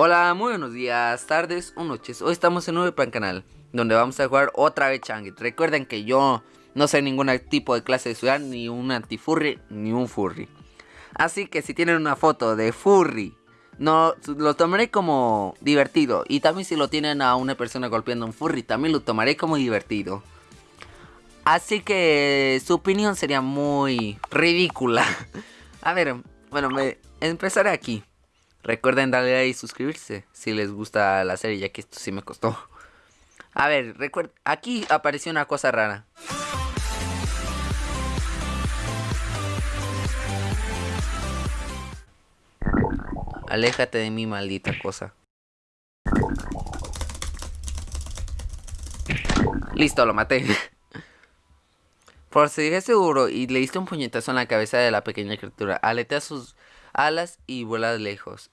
Hola, muy buenos días, tardes o noches. Hoy estamos en un nuevo plan canal, donde vamos a jugar otra vez Changit. Recuerden que yo no soy ningún tipo de clase de ciudad, ni un antifurry, ni un furry. Así que si tienen una foto de furry, no lo tomaré como divertido. Y también si lo tienen a una persona golpeando un furry, también lo tomaré como divertido. Así que su opinión sería muy ridícula. A ver, bueno, me empezaré aquí. Recuerden darle like y suscribirse si les gusta la serie, ya que esto sí me costó. A ver, aquí apareció una cosa rara. Aléjate de mi maldita cosa. Listo, lo maté. Por si seguro y le diste un puñetazo en la cabeza de la pequeña criatura, aletea sus alas y vuela lejos.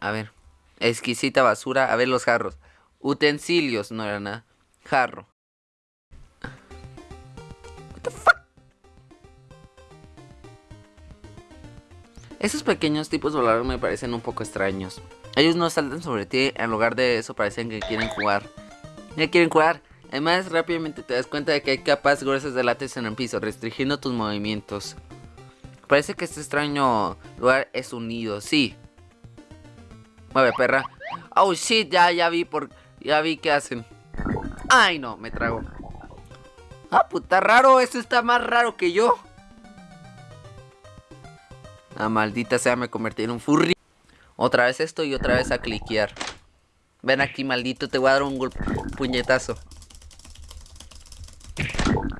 A ver. Exquisita basura. A ver los jarros. Utensilios. No era nada. Jarro. Esos pequeños tipos voladores me parecen un poco extraños. Ellos no saltan sobre ti. En lugar de eso parecen que quieren jugar. Ya quieren jugar. Además, rápidamente te das cuenta de que hay capas gruesas de látex en el piso, restringiendo tus movimientos. Parece que este extraño lugar es unido, sí. Mueve, perra. Oh, shit, ya, ya vi por... Ya vi qué hacen. Ay, no, me trago. Ah, puta, raro. Eso está más raro que yo. Ah, maldita sea, me convertí en un furry. Otra vez esto y otra vez a cliquear. Ven aquí, maldito, te voy a dar un puñetazo.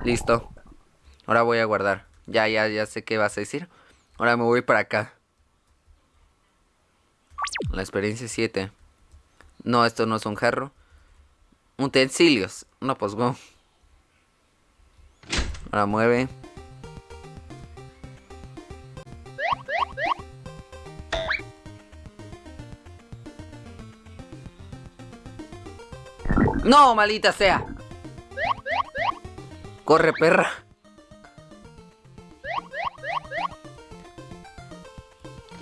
Listo. Ahora voy a guardar. Ya, ya, ya sé qué vas a decir. Ahora me voy para acá. La experiencia 7. No, esto no es un jarro. Utensilios. No, pues go. Ahora mueve. No, malita sea. Corre, perra.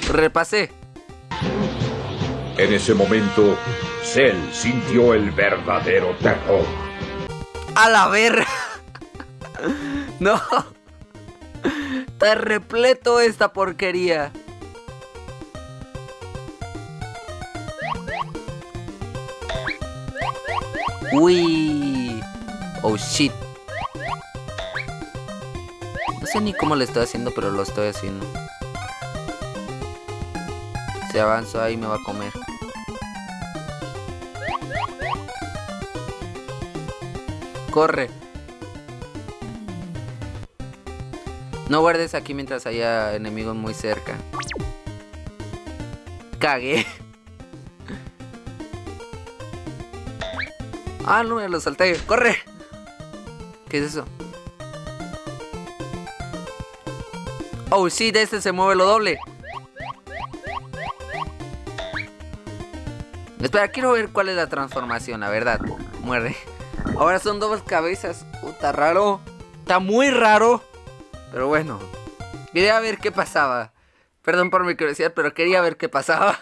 Repasé. En ese momento, Cell sintió el verdadero terror. A la verga. No. Está repleto esta porquería. Uy. Oh shit. No sé ni cómo le estoy haciendo, pero lo estoy haciendo. Si avanzo ahí me va a comer. corre. No guardes aquí mientras haya enemigos muy cerca. Cagué. Ah, no, me lo salté. ¡Corre! ¿Qué es eso? Oh, sí, de este se mueve lo doble. Espera, quiero ver cuál es la transformación, la verdad. Muerde. Ahora son dos cabezas. Puta, raro. Está muy raro. Pero bueno. Quería ver qué pasaba. Perdón por mi curiosidad, pero quería ver qué pasaba.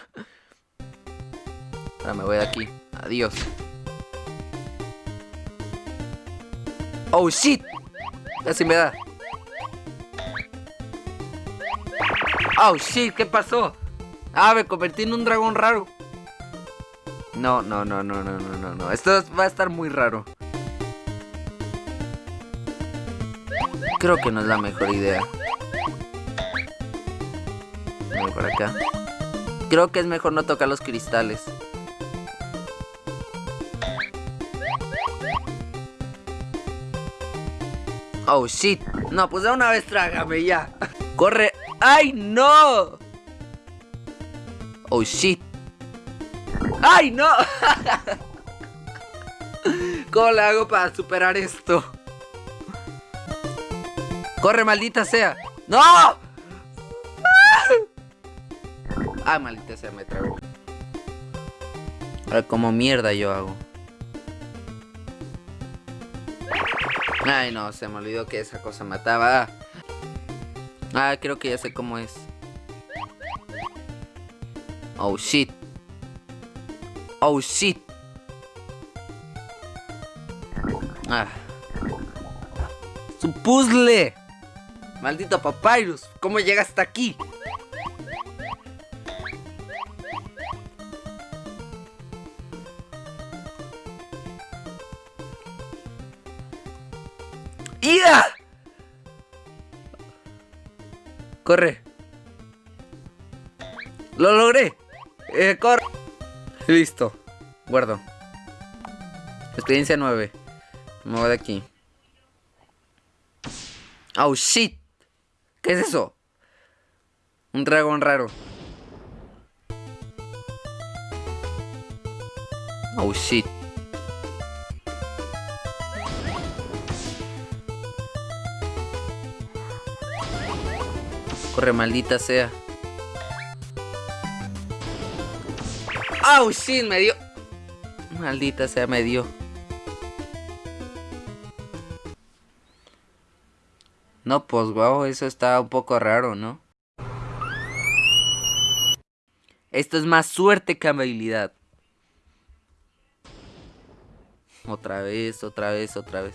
Ahora me voy de aquí. Adiós. Oh, shit. Casi me da. Oh, shit. ¿Qué pasó? Ah, me convertí en un dragón raro. No, no, no, no, no, no, no, no. Esto va a estar muy raro. Creo que no es la mejor idea. Voy por acá. Creo que es mejor no tocar los cristales. Oh, shit. No, pues de una vez trágame ya. Corre. ¡Ay, no! Oh, shit. ¡Ay, no! ¿Cómo le hago para superar esto? ¡Corre, maldita sea! ¡No! ¡Ah, maldita sea, me trago! Ahora, como mierda yo hago? Ay, no, se me olvidó que esa cosa mataba. Ah, creo que ya sé cómo es. Oh shit. Oh. Ah. ¡Su puzzle! Maldito Papyrus, ¿cómo llega hasta aquí? ¡Ida! Corre. Lo logré. Eh, corre. Listo. Guardo. Experiencia 9. Me voy de aquí. Oh. ¿Qué es eso? Un dragón raro. Oh. Corre, maldita sea. Oh shit, me dio. Maldita sea, me dio. No, pues wow, eso está un poco raro, ¿no? Esto es más suerte que habilidad. Otra vez, otra vez, otra vez.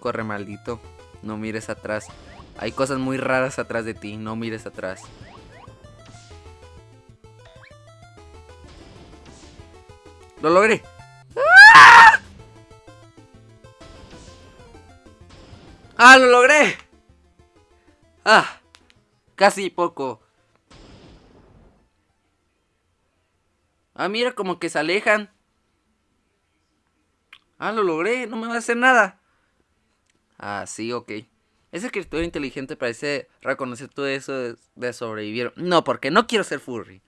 Corre, maldito. No mires atrás. Hay cosas muy raras atrás de ti. No mires atrás. ¡Lo logré! ¡Ah! ¡Ah, lo logré! Ah, casi poco. Ah, mira, como que se alejan. Ah, lo logré, no me va a hacer nada. Ah, sí, ok. Ese escritor inteligente parece reconocer todo eso de, sobrevivir. No, porque no quiero ser furry.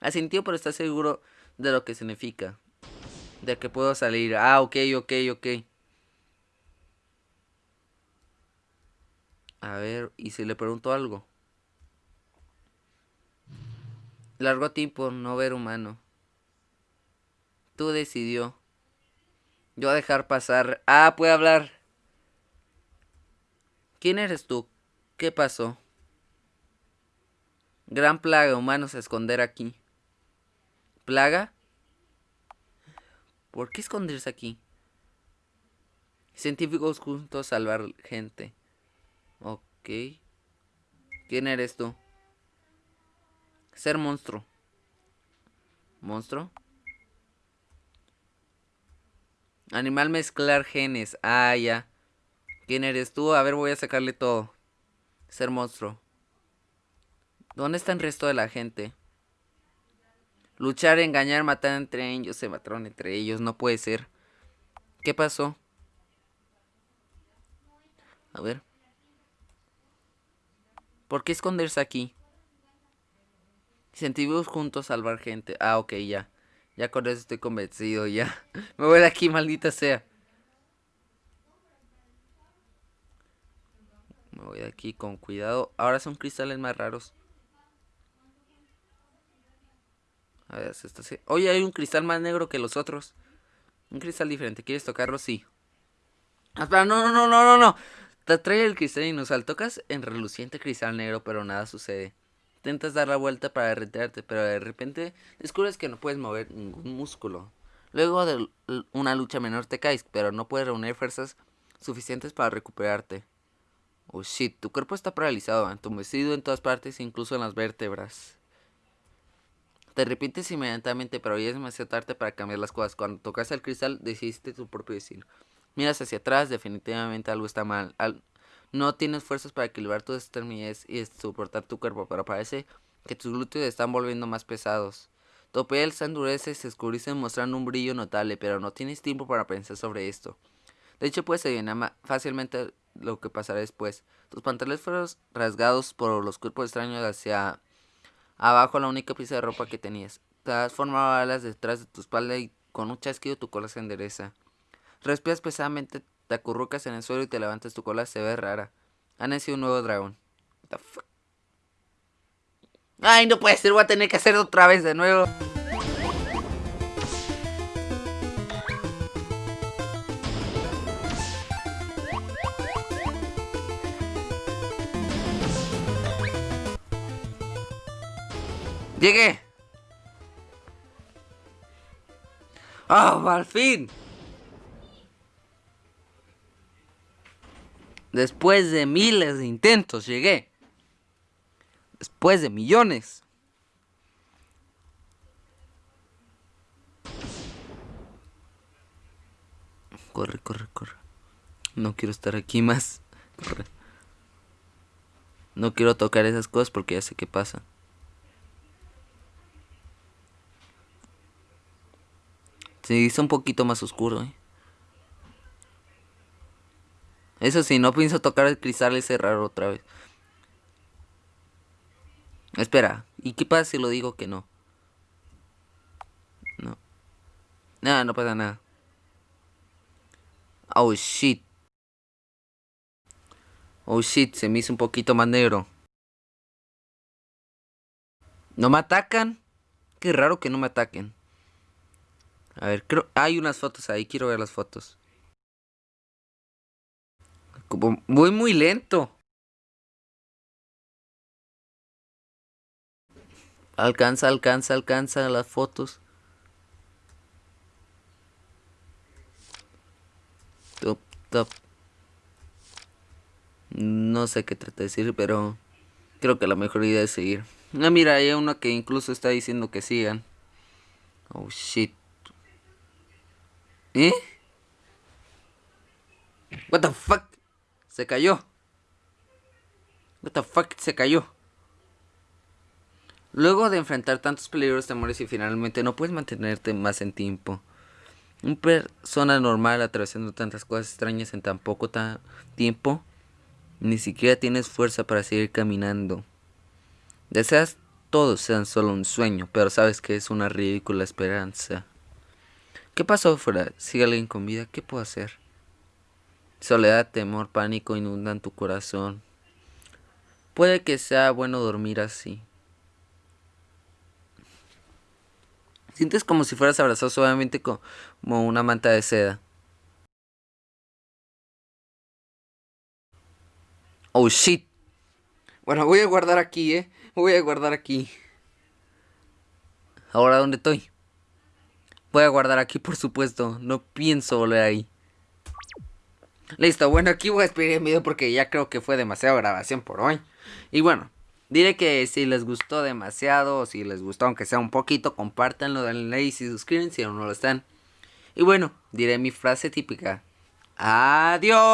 Asintió, pero está seguro de lo que significa. De que puedo salir. Ah, ok, ok, ok. A ver, ¿y si le pregunto algo? Largo tiempo no ver humano. Tú decidió. Yo a dejar pasar. Ah, puede hablar. ¿Quién eres tú? ¿Qué pasó? Gran plaga, humanos a esconder aquí. ¿Plaga? ¿Por qué esconderse aquí? Científicos juntos a salvar gente. Ok. ¿Quién eres tú? Ser monstruo. ¿Monstruo? Animal mezclar genes. Ah, ya. ¿Quién eres tú? A ver, voy a sacarle todo. Ser monstruo. ¿Dónde está el resto de la gente? Luchar, engañar, matar entre ellos. Se mataron entre ellos. No puede ser. ¿Qué pasó? A ver. ¿Por qué esconderse aquí? Sentimos juntos salvar gente. Ah, ok, ya. Ya con eso estoy convencido, ya. Me voy de aquí, maldita sea. Me voy de aquí con cuidado. Ahora son cristales más raros. A. Oye, hay un cristal más negro que los otros. Un cristal diferente. ¿Quieres tocarlo? Sí. Espera, no, no, no, no, no, no. Te trae el cristal inusual. Tocas en reluciente cristal negro, pero nada sucede. Intentas dar la vuelta para retirarte, pero de repente descubres que no puedes mover ningún músculo. Luego de una lucha menor te caes, pero no puedes reunir fuerzas suficientes para recuperarte. Oh shit, tu cuerpo está paralizado, entumecido en todas partes, incluso en las vértebras. Te arrepientes inmediatamente, pero ya es demasiado tarde para cambiar las cosas. Cuando tocas el cristal, decidiste tu propio destino. Miras hacia atrás, definitivamente algo está mal. no tienes fuerzas para equilibrar tus extremidades y soportar tu cuerpo, pero parece que tus glúteos están volviendo más pesados. Tu piel se endurece, se escurece mostrando un brillo notable, pero no tienes tiempo para pensar sobre esto. De hecho, puedes adivinar fácilmente lo que pasará después. Tus pantalones fueron rasgados por los cuerpos extraños hacia abajo, la única pieza de ropa que tenías. Te has formado alas detrás de tu espalda y con un chasquido tu cola se endereza. Respiras pesadamente, te acurrucas en el suelo y te levantas tu cola, se ve rara. Ha nacido un nuevo dragón. Ay, no puede ser, voy a tener que hacerlo otra vez de nuevo. Llegué. ¡Ah, al fin! Después de miles de intentos llegué. Después de millones. Corre, corre, corre. No quiero estar aquí más. Corre. No quiero tocar esas cosas porque ya sé qué pasa. Se hizo un poquito más oscuro, ¿eh? Eso sí, no pienso tocar el cristal ese raro otra vez. Espera, ¿y qué pasa si lo digo que no? No. Nada, no pasa nada. Oh shit. Oh shit, se me hizo un poquito más negro. ¿No me atacan? Qué raro que no me ataquen. A ver, creo... Hay unas fotos ahí, quiero ver las fotos. voy muy lento. Alcanza, alcanza, alcanza las fotos. Top, top. No sé qué trata de decir, pero creo que la mejor idea es seguir. Ah, mira, hay uno que incluso está diciendo que sigan. Oh, shit. ¿Eh? What the fuck? Se cayó. What the fuck? Se cayó. Luego de enfrentar tantos peligros, temores y finalmente no puedes mantenerte más en tiempo. Una persona normal atravesando tantas cosas extrañas en tan poco tiempo, ni siquiera tienes fuerza para seguir caminando. Deseas todos sean solo un sueño, pero sabes que es una ridícula esperanza. ¿Qué pasó afuera? ¿Sigue alguien con vida? ¿Qué puedo hacer? Soledad, temor, pánico inundan tu corazón. Puede que sea bueno dormir así. Sientes como si fueras abrazado suavemente como una manta de seda. Oh shit. Bueno, voy a guardar aquí, eh. Voy a guardar aquí. Ahora, ¿dónde estoy? Voy a guardar aquí, por supuesto. No pienso volver ahí. Listo, bueno, aquí voy a despedir el video porque ya creo que fue demasiada grabación por hoy. Y bueno, diré que si les gustó demasiado, o si les gustó aunque sea un poquito, compártanlo, denle like y suscriben si aún no lo están. Y bueno, diré mi frase típica. Adiós.